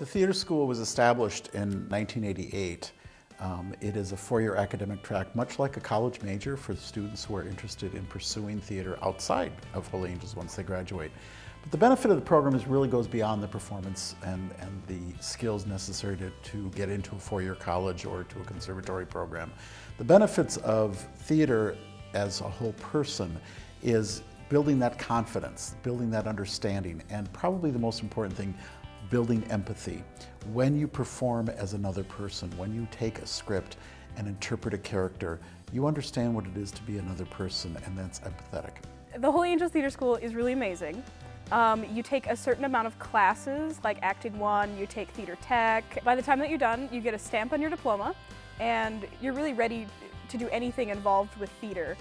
The theater school was established in 1988. Um, it is a four-year academic track, much like a college major for students who are interested in pursuing theater outside of Holy Angels once they graduate. But the benefit of the program is really goes beyond the performance and, and the skills necessary to, to get into a four-year college or to a conservatory program. The benefits of theater as a whole person is building that confidence, building that understanding, and probably the most important thing, building empathy. When you perform as another person, when you take a script and interpret a character, you understand what it is to be another person, and that's empathetic. The Holy Angels Theater School is really amazing. Um, you take a certain amount of classes, like Acting 1, you take Theater Tech. By the time that you're done, you get a stamp on your diploma, and you're really ready to do anything involved with theater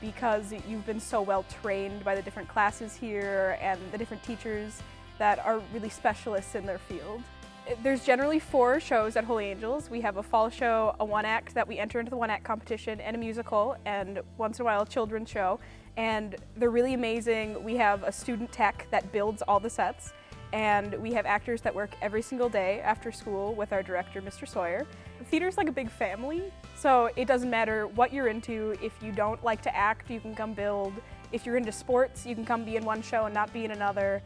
because you've been so well trained by the different classes here and the different teachers that are really specialists in their field. There's generally four shows at Holy Angels. We have a fall show, a one act that we enter into the one act competition, and a musical, and once in a while a children's show. And they're really amazing. We have a student tech that builds all the sets, and we have actors that work every single day after school with our director, Mr. Sawyer. Theater's like a big family, so it doesn't matter what you're into. If you don't like to act, you can come build. If you're into sports, you can come be in one show and not be in another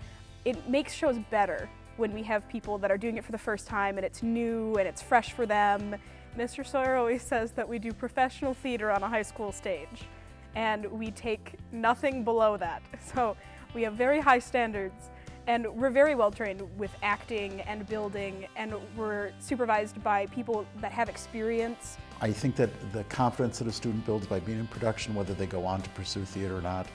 it makes shows better when we have people that are doing it for the first time and it's new and it's fresh for them. Mr. Sawyer always says that we do professional theater on a high school stage and we take nothing below that. So we have very high standards and we're very well trained with acting and building and we're supervised by people that have experience. I think that the confidence that a student builds by being in production, whether they go on to pursue theater or not,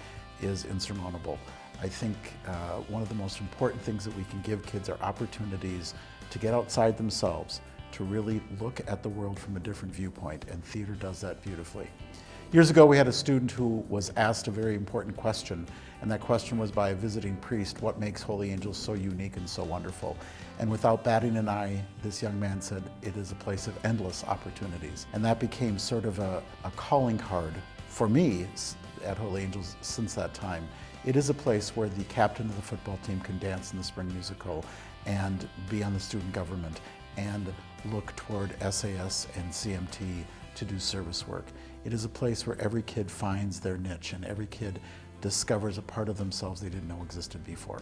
is insurmountable. I think uh, one of the most important things that we can give kids are opportunities to get outside themselves, to really look at the world from a different viewpoint, and theater does that beautifully. Years ago, we had a student who was asked a very important question, and that question was by a visiting priest, what makes Holy Angels so unique and so wonderful? And without batting an eye, this young man said, it is a place of endless opportunities. And that became sort of a, a calling card for me at Holy Angels since that time. It is a place where the captain of the football team can dance in the spring musical and be on the student government and look toward SAS and CMT to do service work. It is a place where every kid finds their niche and every kid discovers a part of themselves they didn't know existed before.